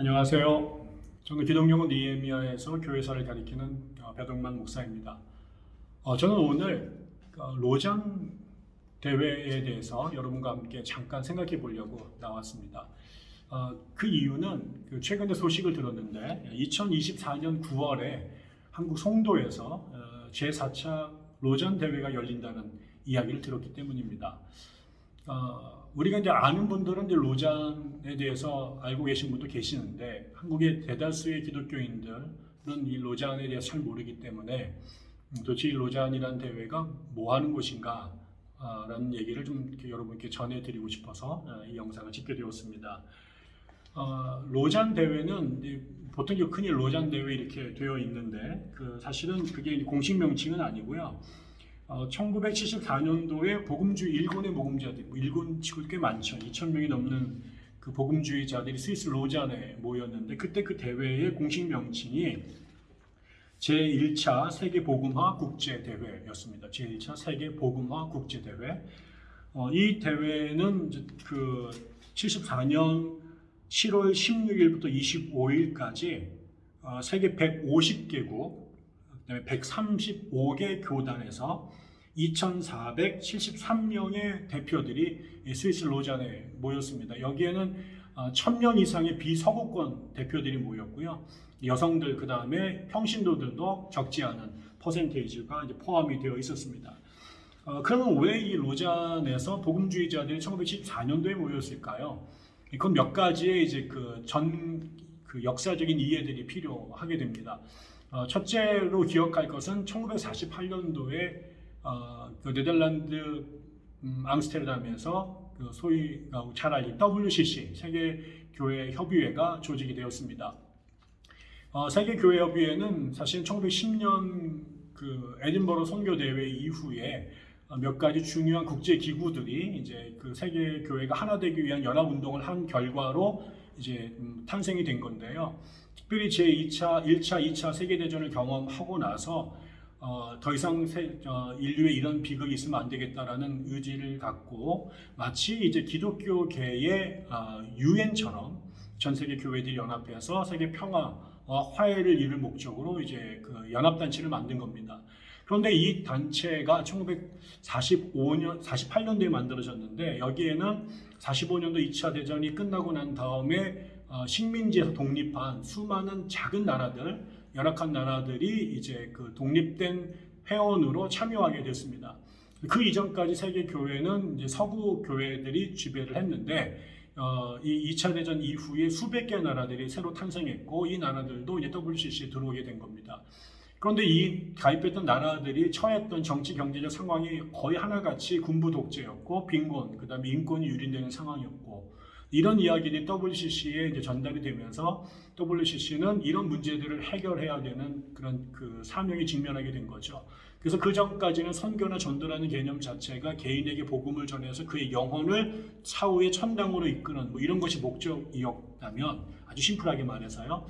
안녕하세요. 저는 기독영은 니에미아에서 교회사를 가리키는 어, 배동만 목사입니다. 어, 저는 오늘 어, 로장 대회에 대해서 여러분과 함께 잠깐 생각해 보려고 나왔습니다. 어, 그 이유는 그 최근에 소식을 들었는데 2024년 9월에 한국 송도에서 어, 제4차 로전 대회가 열린다는 이야기를 들었기 때문입니다. 어, 우리가 이제 아는 분들은 이제 로잔에 대해서 알고 계신 분도 계시는데 한국의 대다수의 기독교인들은 이 로잔에 대해서 잘 모르기 때문에 음, 도대체 이 로잔이라는 대회가 뭐 하는 곳인가 아, 라는 얘기를 좀 여러분께 전해드리고 싶어서 어, 이 영상을 찍게 되었습니다. 어, 로잔 대회는 보통 흔히 로잔 대회 이렇게 되어 있는데 그 사실은 그게 공식 명칭은 아니고요. 어, 1974년도에 복음주의 일본의 복음자들, 뭐 일본 치고 꽤 많죠. 2천 명이 넘는 그 복음주의자들이 스위스 로잔에 모였는데 그때 그 대회의 공식 명칭이 제1차 세계 복음화 국제 대회였습니다. 제1차 세계 복음화 국제 대회. 어, 이 대회는 그 74년 7월 16일부터 25일까지 어, 세계 150개국, 그다음에 135개 교단에서 2,473명의 대표들이 스위스 로잔에 모였습니다. 여기에는 1,000명 이상의 비서구권 대표들이 모였고요. 여성들 그 다음에 평신도들도 적지 않은 퍼센테이지가 포함이 되어 있었습니다. 어, 그러면 왜 이 로잔에서 복음주의자들이 1914년도에 모였을까요? 그건 몇 가지의 이제 그 전 그 역사적인 이해들이 필요하게 됩니다. 어, 첫째로 기억할 것은 1948년도에 어, 그 네덜란드 음, 앙스테르담에서 그 소위 어, 잘 알린 WCC 세계 교회 협의회가 조직이 되었습니다. 어, 세계 교회 협의회는 사실 1910년 그 에딘버러 선교 대회 이후에 어, 몇 가지 중요한 국제 기구들이 이제 그 세계 교회가 하나 되기 위한 연합 운동을 한 결과로 이제 음, 탄생이 된 건데요. 특별히 제 2차, 1차, 2차 세계 대전을 경험하고 나서 어, 더 이상 세, 어, 인류에 이런 비극이 있으면 안 되겠다라는 의지를 갖고 마치 이제 기독교계의 어, 유엔처럼 전 세계 교회들이 연합해서 세계 평화와 화해를 이룰 목적으로 이제 그 연합 단체를 만든 겁니다. 그런데 이 단체가 1945년, 48년도에 만들어졌는데 여기에는 45년도 2차 대전이 끝나고 난 다음에 어, 식민지에서 독립한 수많은 작은 나라들, 열악한 나라들이 이제 그 독립된 회원으로 참여하게 됐습니다. 그 이전까지 세계 교회는 이제 서구 교회들이 지배를 했는데 어, 이 2차 대전 이후에 수백 개 나라들이 새로 탄생했고 이 나라들도 이제 WCC에 들어오게 된 겁니다. 그런데 이 가입했던 나라들이 처했던 정치 경제적 상황이 거의 하나같이 군부 독재였고 빈곤, 그 다음에 인권이 유린되는 상황이었고 이런 이야기들이 WCC에 이제 전달이 되면서 WCC는 이런 문제들을 해결해야 되는 그런 그 사명에 직면하게 된 거죠. 그래서 그 전까지는 선교나 전도라는 개념 자체가 개인에게 복음을 전해서 그의 영혼을 사후의 천당으로 이끄는 뭐 이런 것이 목적이었다면 아주 심플하게 말해서요.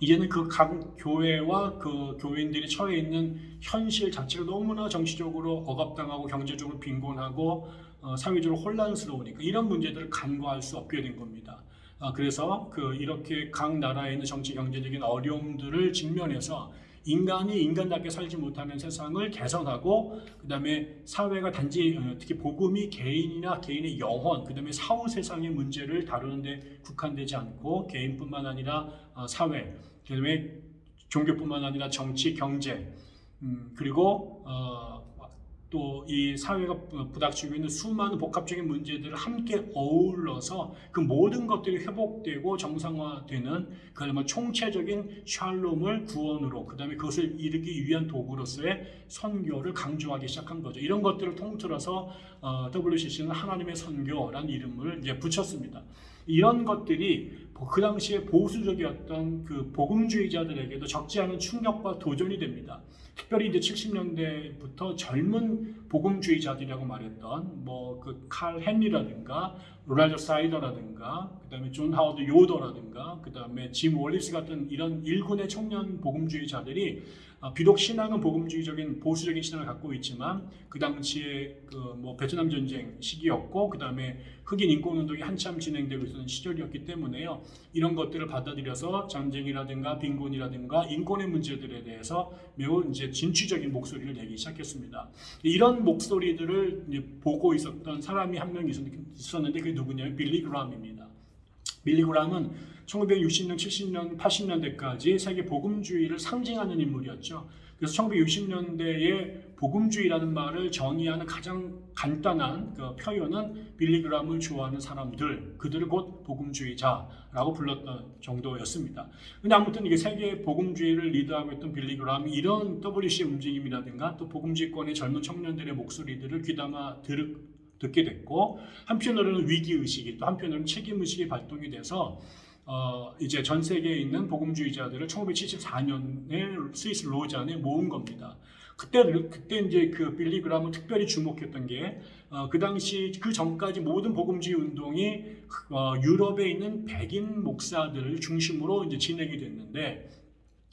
이제는 그 각 교회와 그 교인들이 처해 있는 현실 자체가 너무나 정치적으로 억압당하고 경제적으로 빈곤하고 어, 사회적으로 혼란스러우니까 이런 문제들을 간과할 수 없게 된 겁니다. 아, 그래서 그 이렇게 각 나라에 있는 정치 경제적인 어려움들을 직면해서 인간이 인간답게 살지 못하는 세상을 개선하고 그 다음에 사회가 단지 어, 특히 복음이 개인이나 개인의 영혼 그 다음에 사후 세상의 문제를 다루는데 국한되지 않고 개인뿐만 아니라 어, 사회 그 다음에 종교뿐만 아니라 정치 경제 음, 그리고 어, 또 이 사회가 부닥치고 있는 수많은 복합적인 문제들을 함께 어울러서 그 모든 것들이 회복되고 정상화되는 그야말로 총체적인 샬롬을 구원으로 그 다음에 그것을 이루기 위한 도구로서의 선교를 강조하기 시작한 거죠. 이런 것들을 통틀어서 어, WCC는 하나님의 선교라는 이름을 이제 붙였습니다. 이런 것들이 그 당시에 보수적이었던 그 복음주의자들에게도 적지 않은 충격과 도전이 됩니다. 특별히 이제 70년대부터 젊은 복음주의자들이라고 말했던 뭐 그 칼 헨리라든가 로날드 사이더라든가 그 다음에 존 하워드 요더라든가 그 다음에 짐 월리스 같은 이런 일군의 청년 복음주의자들이 아, 비록 신앙은 복음주의적인 보수적인 신앙을 갖고 있지만 그 당시에 그 뭐 베트남 전쟁 시기였고 그 다음에 흑인 인권 운동이 한참 진행되고 있었던 시절이었기 때문에요 이런 것들을 받아들여서 전쟁이라든가 빈곤이라든가 인권의 문제들에 대해서 매우 이제 진취적인 목소리를 내기 시작했습니다. 이런 목소리들을 보고 있었던 사람이 한 명 있었는데 그게 누구냐면 빌리 그람입니다. 빌리 그람은 1960년, 70년, 80년대까지 세계 복음주의를 상징하는 인물이었죠. 그래서 1960년대에 복음주의라는 말을 정의하는 가장 간단한 그 표현은 빌리그람을 좋아하는 사람들, 그들을 곧 복음주의자라고 불렀던 정도였습니다. 근데 아무튼 이게 세계 복음주의를 리드하고 있던 빌리그람이 이런 WC 움직임이라든가 또 복음주의권의 젊은 청년들의 목소리들을 귀담아 들, 듣게 됐고 한편으로는 위기 의식이 또 한편으로는 책임 의식이 발동이 돼서 어, 이제 전 세계에 있는 복음주의자들을 1974년에 스위스 로잔에 모은 겁니다. 그때 그때 이제 그 빌리 그람은 특별히 주목했던 게그 어, 그 당시 그 전까지 모든 복음주의 운동이 어, 유럽에 있는 백인 목사들을 중심으로 이제 진행이 됐는데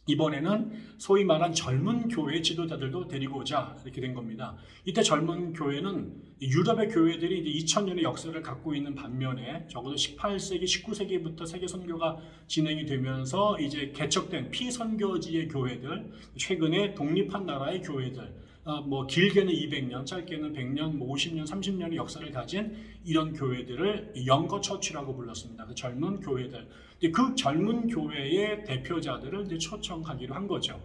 이번에는 소위 말한 젊은 교회 지도자들도 데리고 오자 이렇게 된 겁니다. 이때 젊은 교회는 유럽의 교회들이 이제 2000년의 역사를 갖고 있는 반면에 적어도 18세기, 19세기부터 세계 선교가 진행이 되면서 이제 개척된 피선교지의 교회들, 최근에 독립한 나라의 교회들, 어, 뭐 길게는 200년, 짧게는 100년, 뭐 50년, 30년의 역사를 가진 이런 교회들을 영거 처치라고 불렀습니다. 그 젊은 교회들. 그 젊은 교회의 대표자들을 이제 초청하기로 한 거죠.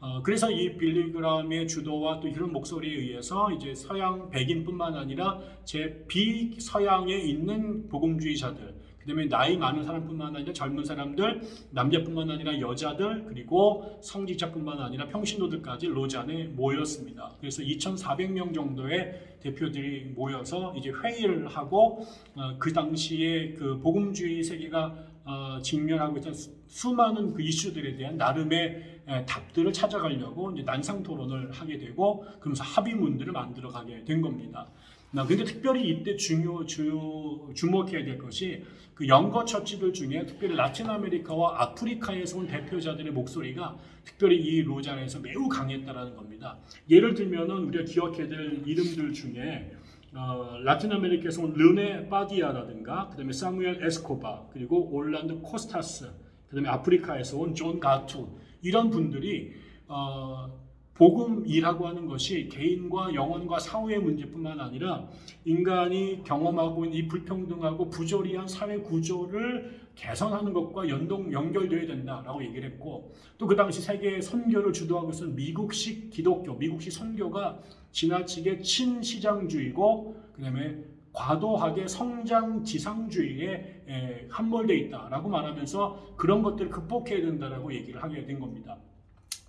어, 그래서 이 빌리그람의 주도와 또 이런 목소리에 의해서 이제 서양 백인뿐만 아니라 제 비서양에 있는 복음주의자들, 그다음에 나이 많은 사람뿐만 아니라 젊은 사람들, 남자뿐만 아니라 여자들, 그리고 성직자뿐만 아니라 평신도들까지 로잔에 모였습니다. 그래서 2,400명 정도의 대표들이 모여서 이제 회의를 하고 어, 그 당시에 그 복음주의 세계가 어, 직면하고 있던 수많은 그 이슈들에 대한 나름의 에, 답들을 찾아가려고 이제 난상 토론을 하게 되고 그러면서 합의문들을 만들어 가게 된 겁니다. 나 근데 특별히 이때 중요 주, 주목해야 될 것이 그 younger church들 중에 특별히 라틴 아메리카와 아프리카에서 온 대표자들의 목소리가 특별히 이 로잔에서 매우 강했다라는 겁니다. 예를 들면은 우리가 기억해야 될 이름들 중에 어, 라틴 아메리카에서 온 르네 파디아라든가 그다음에 사무엘 에스코바 그리고 올란도 코스타스 그다음에 아프리카에서 온 존 가투 이런 분들이 어, 복음이라고 하는 것이 개인과 영혼과 사회의 문제뿐만 아니라 인간이 경험하고 있는 이 불평등하고 부조리한 사회 구조를 개선하는 것과 연동 연결되어야 된다라고 얘기를 했고 또 그 당시 세계 선교를 주도하고 있었던 미국식 기독교, 미국식 선교가 지나치게 친시장주의고 그다음에 과도하게 성장 지상주의에 함몰돼 있다라고 말하면서 그런 것들을 극복해야 된다라고 얘기를 하게 된 겁니다.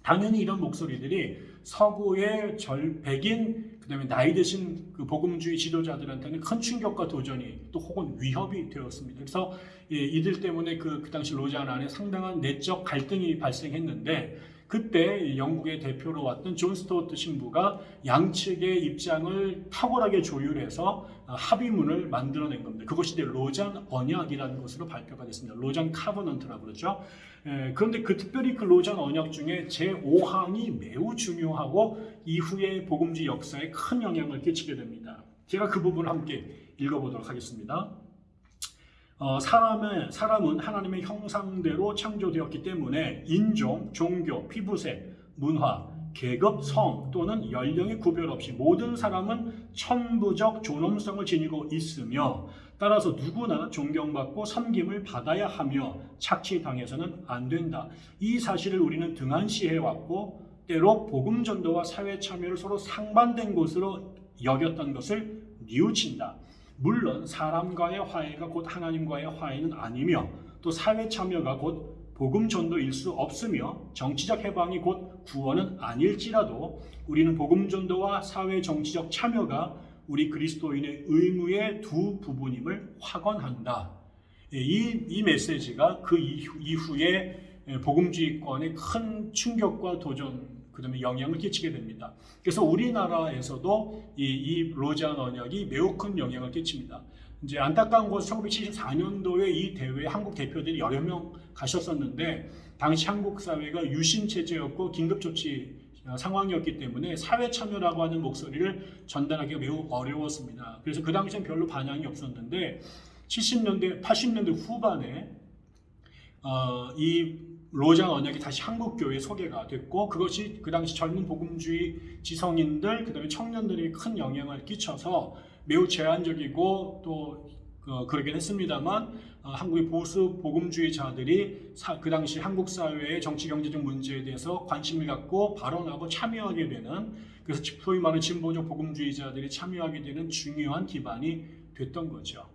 당연히 이런 목소리들이 서구의 절 백인 그다음에 나이 드신 그 복음주의 지도자들한테는 큰 충격과 도전이 또 혹은 위협이 되었습니다. 그래서 예, 이들 때문에 그, 그 당시 로잔 안에 상당한 내적 갈등이 발생했는데 그때 영국의 대표로 왔던 존 스토트 신부가 양측의 입장을 탁월하게 조율해서 어, 합의문을 만들어낸 겁니다. 그것이 로잔 언약이라는 것으로 발표가 됐습니다. 로잔 covenant라고 그러죠. 그런데 그 특별히 그 로잔 언약 중에 제5항이 매우 중요하고 이후의 복음지 역사에 큰 영향을 끼치게 됩니다. 제가 그 부분을 함께 읽어보도록 하겠습니다. 어, 사람은, 사람은 하나님의 형상대로 창조되었기 때문에 인종, 종교, 피부색, 문화, 계급, 성 또는 연령의 구별 없이 모든 사람은 천부적 존엄성을 지니고 있으며 따라서 누구나 존경받고 섬김을 받아야 하며 착취당해서는 안 된다. 이 사실을 우리는 등한시해 왔고 때로 복음 전도와 사회 참여를 서로 상반된 것으로 여겼던 것을 뉘우친다. 물론 사람과의 화해가 곧 하나님과의 화해는 아니며 또 사회 참여가 곧 복음 전도일 수 없으며 정치적 해방이 곧 구원은 아닐지라도 우리는 복음 전도와 사회 정치적 참여가 우리 그리스도인의 의무의 두 부분임을 확언한다. 예, 이, 이 메시지가 그 이후, 이후에 복음주의권의 큰 충격과 도전 그 다음에 영향을 끼치게 됩니다. 그래서 우리나라에서도 이, 이 로잔 언약이 매우 큰 영향을 끼칩니다. 이제 안타까운 것은 1974년도에 이 대회에 한국 대표들이 여러 명 가셨었는데 당시 한국 사회가 유신 체제였고 긴급 조치 어, 상황이었기 때문에 사회 참여라고 하는 목소리를 전달하기가 매우 어려웠습니다. 그래서 그 당시엔 별로 반향이 없었는데 70년대, 80년대 후반에 어, 이 로장 언약이 다시 한국 교회에 소개가 됐고 그것이 그 당시 젊은 복음주의 지성인들 그 다음에 청년들이 큰 영향을 끼쳐서 매우 제한적이고 또 어, 그러긴 했습니다만 어, 한국의 보수 복음주의자들이 사, 그 당시 한국 사회의 정치 경제적 문제에 대해서 관심을 갖고 발언하고 참여하게 되는 그래서 소위 말하는 진보적 복음주의자들이 참여하게 되는 중요한 기반이 됐던 거죠.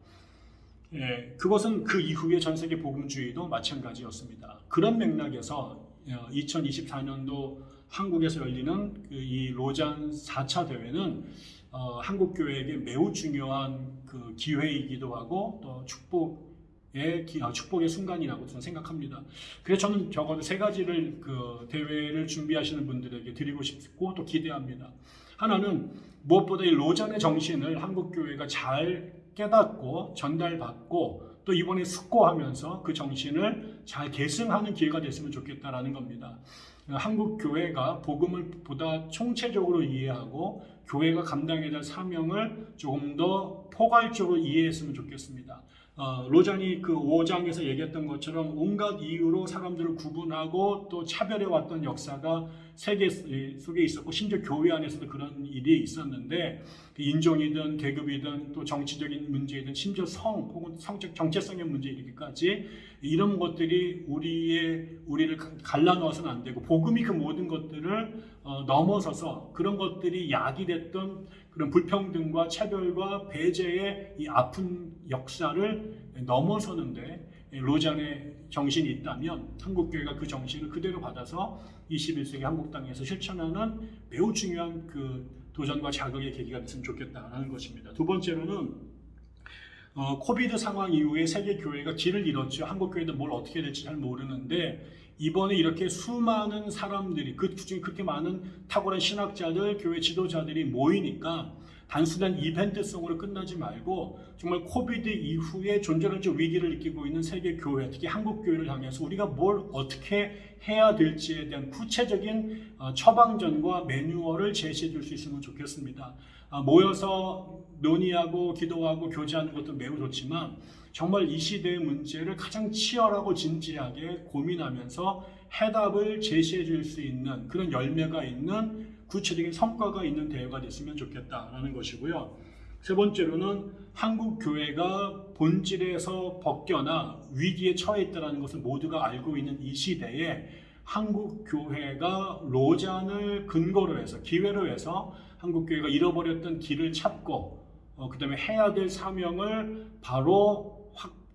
예, 그것은 그 이후에 전 세계 복음주의도 마찬가지였습니다. 그런 맥락에서 2024년도 한국에서 열리는 그 이 로잔 4차 대회는 어, 한국 교회에게 매우 중요한 그 기회이기도 하고 또 축복의 기, 아, 축복의 순간이라고 저는 생각합니다. 그래서 저는 적어도 세 가지를 그 대회를 준비하시는 분들에게 드리고 싶고 또 기대합니다. 하나는 무엇보다 이 로잔의 정신을 한국 교회가 잘 깨닫고 전달받고 또 이번에 숙고하면서 그 정신을 잘 계승하는 기회가 됐으면 좋겠다라는 겁니다. 한국 교회가 복음을 보다 총체적으로 이해하고 교회가 감당해야 될 사명을 조금 더 포괄적으로 이해했으면 좋겠습니다. 어, 로잔이 그 5장에서 얘기했던 것처럼 온갖 이유로 사람들을 구분하고 또 차별해 왔던 역사가 세계 속에 있었고 심지어 교회 안에서도 그런 일이 있었는데 그 인종이든 계급이든 또 정치적인 문제이든 심지어 성 혹은 성적 정체성의 문제 이르기까지 이런 것들이 우리의 우리를 갈라놓아서는 안 되고 복음이 그 모든 것들을 어, 넘어서서 그런 것들이 약이 됐던 그런 불평등과 차별과 배제의 이 아픈 역사를 넘어서는데 로잔의 정신이 있다면 한국 교회가 그 정신을 그대로 받아서 21세기 한국 땅에서 실천하는 매우 중요한 그 도전과 자극의 계기가 됐으면 좋겠다라는 것입니다. 두 번째로는 어, COVID 상황 이후에 세계 교회가 길을 잃었죠. 한국 교회도 뭘 어떻게 될지 잘 모르는데 이번에 이렇게 수많은 사람들이 그 중에 그렇게 많은 탁월한 신학자들, 교회 지도자들이 모이니까 단순한 이벤트성으로 끝나지 말고 정말 COVID 이후에 존재론적 위기를 느끼고 있는 세계 교회, 특히 한국 교회를 향해서 우리가 뭘 어떻게 해야 될지에 대한 구체적인 어, 처방전과 매뉴얼을 제시해 줄 수 있으면 좋겠습니다. 아, 모여서 논의하고 기도하고 교제하는 것도 매우 좋지만 정말 이 시대의 문제를 가장 치열하고 진지하게 고민하면서 해답을 제시해 줄 수 있는 그런 열매가 있는 구체적인 성과가 있는 대회가 됐으면 좋겠다라는 것이고요. 세 번째로는 한국 교회가 본질에서 벗겨나 위기에 처해 있다는 것을 모두가 알고 있는 이 시대에 한국 교회가 로잔을 근거로 해서 기회로 해서 한국 교회가 잃어버렸던 길을 찾고 어, 그 다음에 해야 될 사명을 바로 확,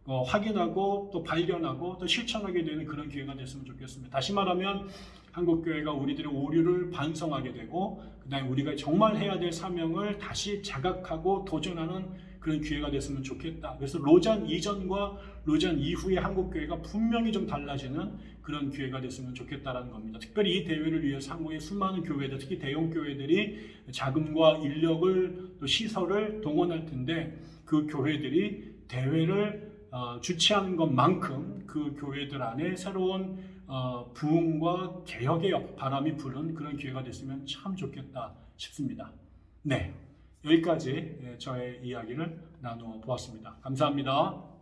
어, 확인하고 또 발견하고 또 실천하게 되는 그런 기회가 됐으면 좋겠습니다. 다시 말하면 한국 교회가 우리들의 오류를 반성하게 되고 그 다음에 우리가 정말 해야 될 사명을 다시 자각하고 도전하는 그런 기회가 됐으면 좋겠다. 그래서 로잔 이전과 로잔 이후의 한국 교회가 분명히 좀 달라지는 그런 기회가 됐으면 좋겠다라는 겁니다. 특별히 이 대회를 위해서 한국의 수많은 교회들, 특히 대형 교회들이 자금과 인력을 또 시설을 동원할 텐데 그 교회들이 대회를 어, 주최하는 것만큼 그 교회들 안에 새로운 어, 부흥과 개혁의 바람이 부는 그런 기회가 됐으면 참 좋겠다 싶습니다. 네, 여기까지 예, 저의 이야기를 나누어 보았습니다. 감사합니다.